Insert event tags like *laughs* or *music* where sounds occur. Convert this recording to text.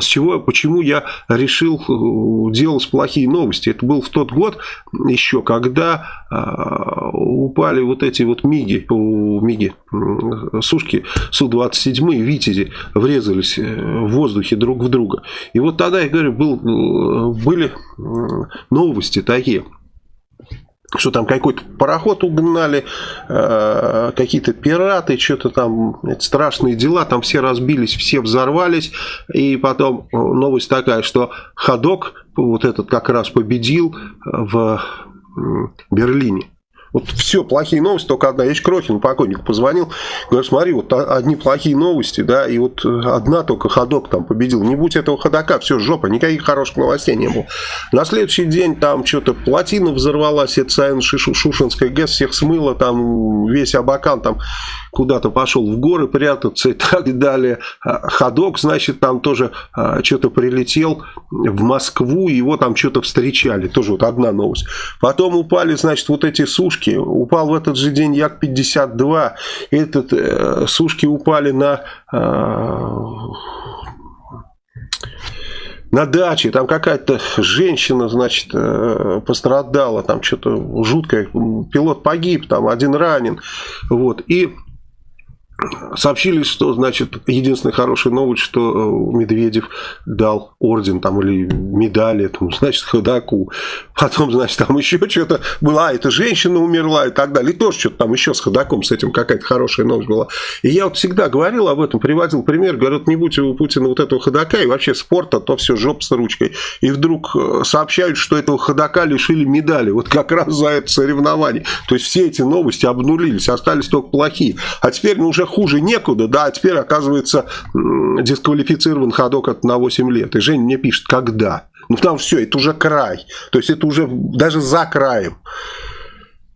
с чего, почему я решил делать плохие новости. Это был в тот год еще, когда упали вот эти вот МИГи, МИГи, сушки Су-27 и Витязи врезались в воздухе друг в друга. И вот тогда, я говорю, был, были новости такие – что там какой-то пароход угнали, э, какие-то пираты, что-то там, страшные дела, там все разбились, все взорвались, и потом новость такая, что ходок вот этот как раз победил в Берлине. Вот все, плохие новости, только одна. Я еще Крохину, покойнику, позвонил. Говорю, смотри, вот одни плохие новости, да, и вот одна только ходок там победил. Не будь этого ходока, все, жопа, никаких хороших новостей не было. На следующий день там что-то плотина взорвалась, это Саин Шушинская ГЭС всех смыло, там весь Абакан там куда-то пошел в горы прятаться и *laughs* так далее. А ходок, значит, там тоже а, что-то прилетел в Москву, его там что-то встречали. Тоже вот одна новость. Потом упали, значит, вот эти сушки. Упал в этот же день Як-52. Этот, э, сушки упали на... Э, на даче, там какая-то женщина, значит, э, пострадала, там что-то жуткое, пилот погиб, там один ранен, вот, и Сообщили, что, значит, единственная хорошая новость, что э, Медведев дал орден там или медаль этому, *laughs* значит, ходаку. Потом, значит, там еще что-то была, эта женщина умерла и так далее. И тоже что-то там еще с ходаком, с этим какая-то хорошая новость была. И я вот всегда говорил об этом, приводил пример, говорю, не будь у Путина вот этого ходака и вообще спорта, то все жоп с ручкой. И вдруг э, сообщают, что этого ходака лишили медали. Вот как раз за это соревнование. То есть все эти новости обнулились, остались только плохие. А теперь ну, уже хуже некуда, да, а теперь, оказывается, дисквалифицирован ходок от на 8 лет. И Женя мне пишет, когда? Ну, там все, это уже край. То есть, это уже даже за краем.